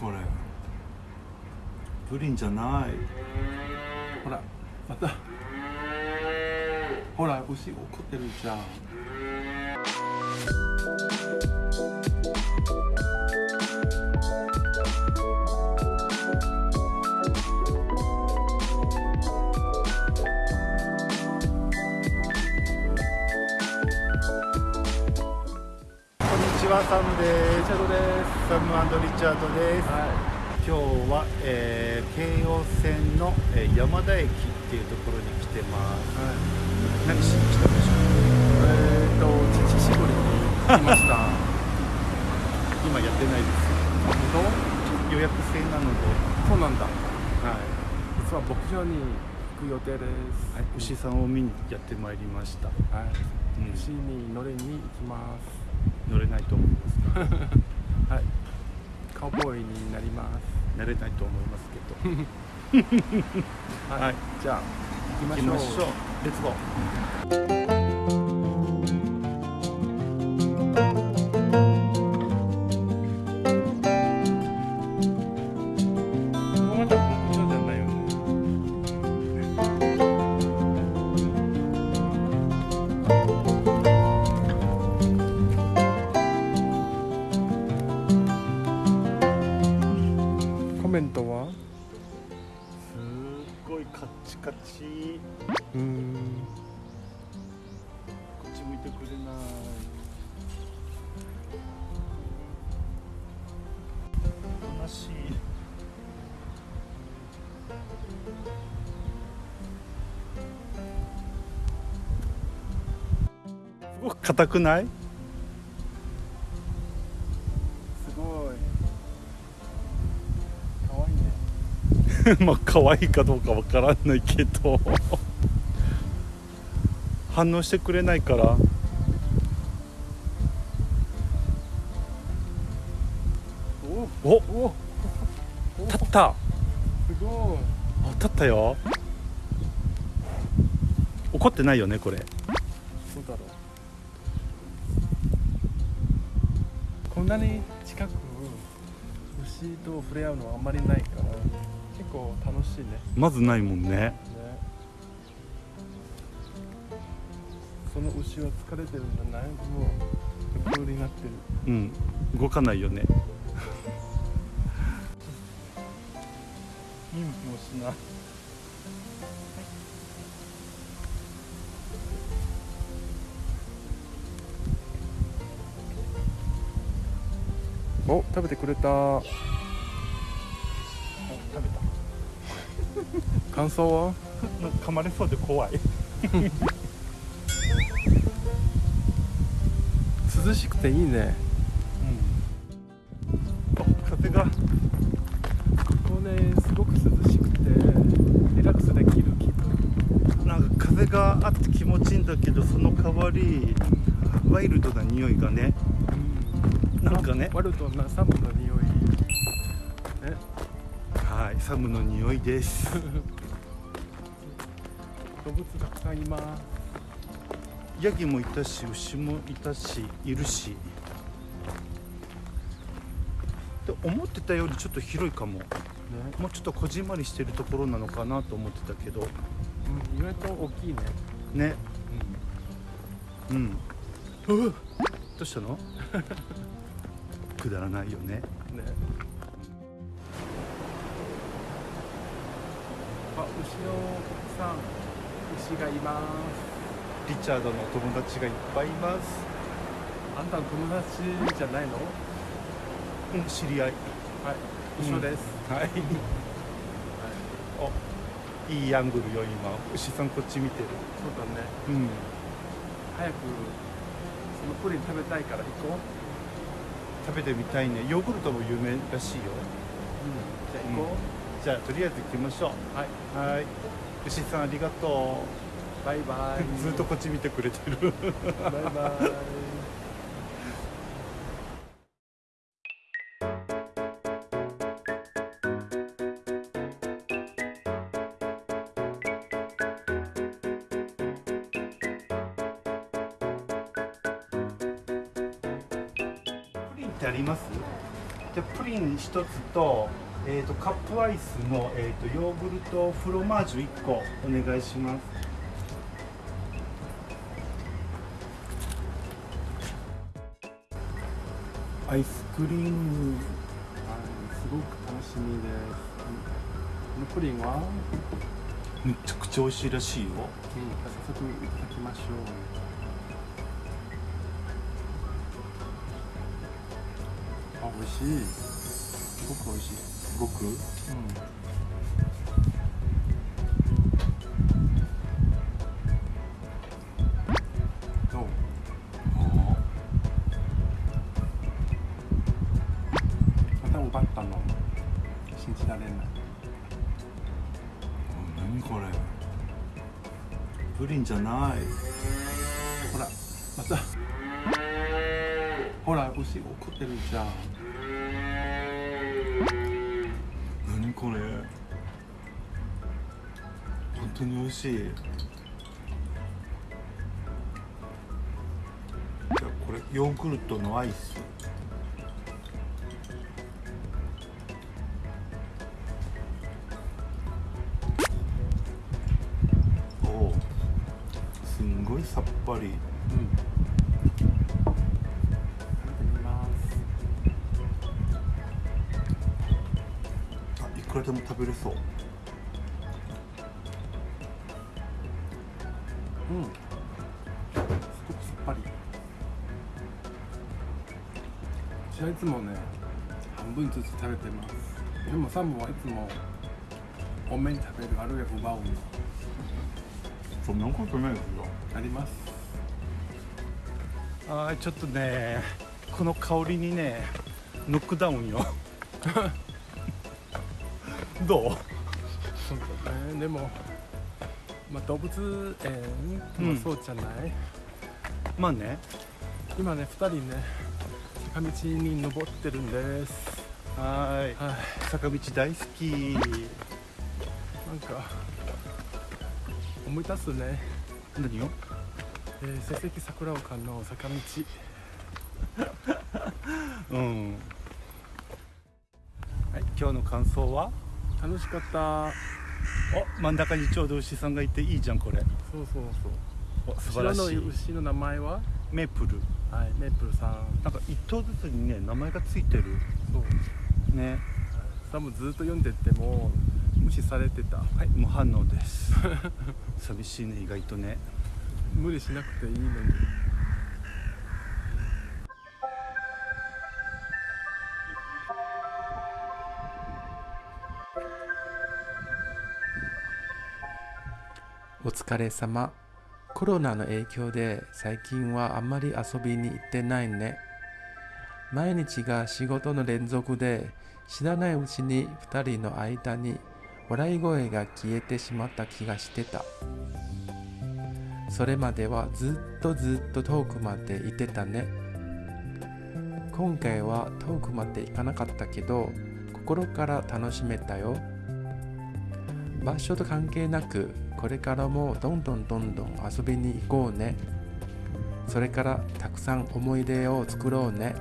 これ。プリンじゃない。ほらまた。ほら牛怒ってるじゃん。はサムです。チャドですサムリチャードです、は今日は、えー京葉線の、えー山田駅っていうところに来てます。い、はい、何しに来たんでしょえー、っと乳搾りに来ました。う 今やってないです本予約制なので、当そうなんだ。はい。実は牧場に行く予定です、はい、牛さんを見にやってまいりました、はい、うん。牛に乗りに行きます乗れないと思います はい。カウボーイになります。慣れないと思いますけど。はい、はい。じゃあ行行きましょう。きましょう。レッツゴーメントは？すっごいカッチカチ。うーんこっち向いてくれない。悲しい。すごく硬くない？まあ可愛いかどうかわからないけど。反応してくれないから。おおお立った。すごい。あ立ったよ。怒ってないよねこれ。どうだろう。こんなに近く牛と触れ合うのはあんまりないから結構楽しいね。まずないもんね。ね。その牛は疲れてるんじゃないもう横になってる。うん。動かないよね。見向きもしな。いお食べてくれた。あ食べた感想は？噛まれそうで怖い涼しくていいね。うん。風が。ここねすごく涼しくてリラックスできる気分。なんか風があって気持ちいいんだけどその代わりワイルドな匂いがね。なんかね。ワルドなサムの匂い。ねはいサムの匂いです。動物たくさんいます。ヤギもいたし牛もいたしいるし。で思ってたよりちょっと広いかも。ね、もうちょっとこじんまりしてるところなのかなと思ってたけど。うん、意外と大きいね。ね。うん。うわどうしたの？くだらないよねねあ後ろさん牛がいます。リチャードのお友達がいっぱいいます。あんたの友達じゃないの？うん知り合い。はい一緒です、はい。おいいアングルよ今。牛さんこっち見てる。そうだね。うん。早くそのプリン食べたいから行こう。食べてみたいね。ヨーグルトも有名らしいよ。うんじゃあ行こじゃあとりあえず行きましょう。う、はい。はい。牛さんありがとバイバうイ。ずっとこっち見てくれてる。バイバイ。プリンってあります？とプリン1つと,、えー、とカップアイスの、えー、とヨーグルトフロマージュ1個お願いします。アイスクリームはいす。ごく楽しみです。このプリンは、うん、めちゃくちゃ美味しいらしいよ。早速いただきましょう。あ美味しい。すごく美味しい。すごく？うん。どう？また奪ったの信じられない。何これ？プリンじゃない。ほらまた。ほら牛怒ってるじゃんこれ。本当に美味しい。じゃあこれヨーグルトのアイス。おおすんごいさっぱり。うん。くらでも食べれそう。うん。すごくさっぱり。私はいつもね半分ずつ食べてます。でもサムはいつも多めに食べるあるいは奪うのそんなことないですよ。あります。あーちょっとねこの香りにねノックダウンよ どう？そうだね。でもまあ動物園もそうじゃない、まあね。今ね2人ね坂道に登ってるんです。はーい。はい。坂道大好き。なんか思い出すね、何を？えー、成績桜丘の坂道。うん。はい今日の感想は？楽しかった。お真ん中にちょうど牛さんがいていいじゃんこれ。そうそうそう。お素晴らしい。の牛の名前は？メープル。はいメープルさん。なんか一頭ずつにね名前がついてる。そう。ね。多分ずっと読んでても無視されてた。はい無反応です。寂しいね意外とね。無理しなくていいのにお疲れ様。コロナの影響で最近はあんまり遊びに行ってないね。毎日が仕事の連続で知らないうちに2人の間に笑い声が消えてしまった気がしてた。それまではずっとずっと遠くまで行ってたね。今回は遠くまで行かなかったけど心から楽しめたよ。場所と関係なくこれからもどんどんどんどん遊びに行こうね。それからたくさん思い出を作ろうね。